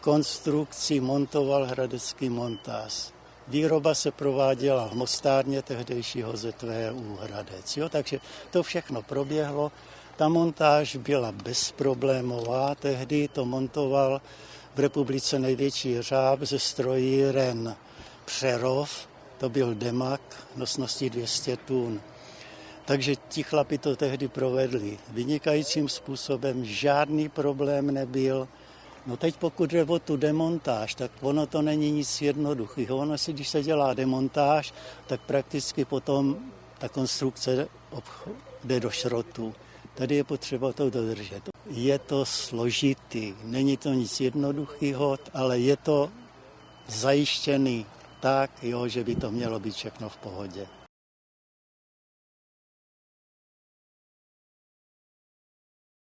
konstrukci montoval hradecký montáž. Výroba se prováděla v mostárně tehdejšího ZVU Hradec. Jo? Takže to všechno proběhlo. Ta montáž byla bezproblémová, tehdy to montoval v republice největší řáb ze strojíren Přerov, to byl demak nosností 200 tun. Takže ti chlapi to tehdy provedli vynikajícím způsobem, žádný problém nebyl. No teď pokud jde o tu demontáž, tak ono to není nic jednoduchého. Ono si, když se dělá demontáž, tak prakticky potom ta konstrukce jde do šrotu. Tady je potřeba to dodržet. Je to složitý, není to nic jednoduchého, ale je to zajištěný tak, jo, že by to mělo být všechno v pohodě.